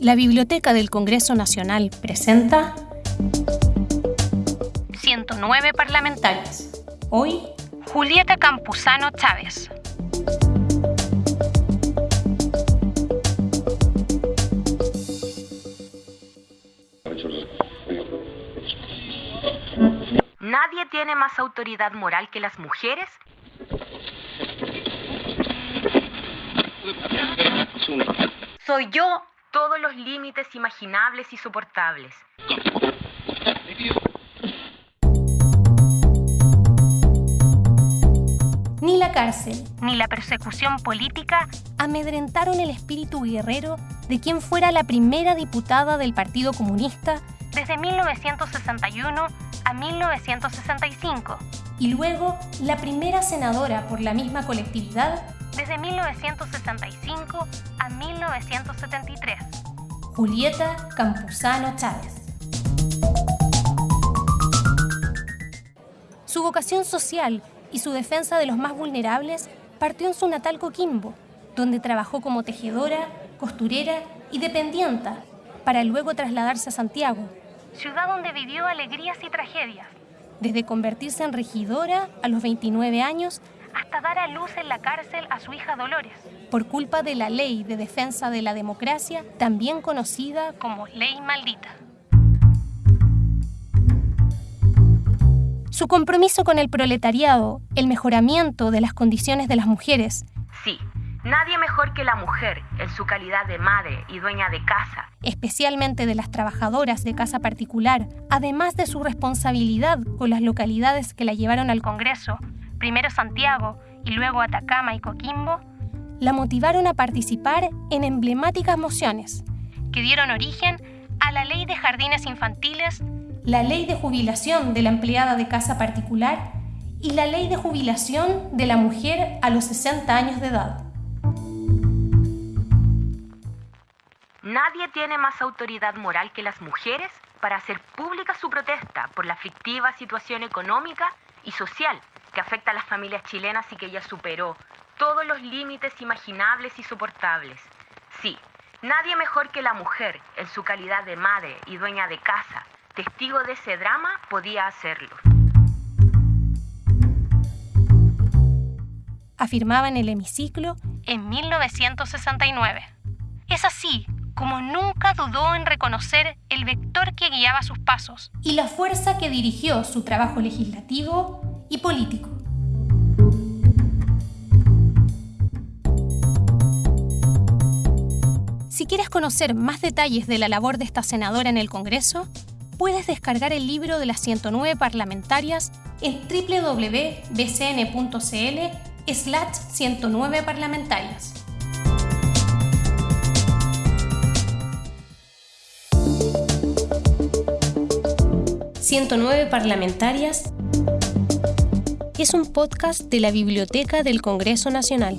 La Biblioteca del Congreso Nacional presenta 109 parlamentarios. Hoy, Julieta Campuzano Chávez. Nadie tiene más autoridad moral que las mujeres. Soy yo todos los límites imaginables y soportables. Ni la cárcel, ni la persecución política amedrentaron el espíritu guerrero de quien fuera la primera diputada del Partido Comunista desde 1961 a 1965 y luego la primera senadora por la misma colectividad desde 1965 a 1973. Julieta Campuzano Chávez. Su vocación social y su defensa de los más vulnerables partió en su natal Coquimbo, donde trabajó como tejedora, costurera y dependienta, para luego trasladarse a Santiago, ciudad donde vivió alegrías y tragedias, desde convertirse en regidora a los 29 años hasta dar a luz en la cárcel a su hija Dolores, por culpa de la Ley de Defensa de la Democracia, también conocida como Ley Maldita. Su compromiso con el proletariado, el mejoramiento de las condiciones de las mujeres, Sí, nadie mejor que la mujer en su calidad de madre y dueña de casa. especialmente de las trabajadoras de casa particular, además de su responsabilidad con las localidades que la llevaron al Congreso, primero Santiago y luego Atacama y Coquimbo, la motivaron a participar en emblemáticas mociones que dieron origen a la Ley de Jardines Infantiles, la Ley de Jubilación de la Empleada de Casa Particular y la Ley de Jubilación de la Mujer a los 60 años de edad. Nadie tiene más autoridad moral que las mujeres para hacer pública su protesta por la aflictiva situación económica y social que afecta a las familias chilenas y que ella superó todos los límites imaginables y soportables. Sí, nadie mejor que la mujer en su calidad de madre y dueña de casa, testigo de ese drama, podía hacerlo. afirmaba en el hemiciclo en 1969. Es así como nunca dudó en reconocer el vector que guiaba sus pasos y la fuerza que dirigió su trabajo legislativo y político. Si quieres conocer más detalles de la labor de esta senadora en el Congreso, puedes descargar el libro de las 109 parlamentarias en www.bcn.cl slash 109 parlamentarias. «109 parlamentarias» es un podcast de la Biblioteca del Congreso Nacional.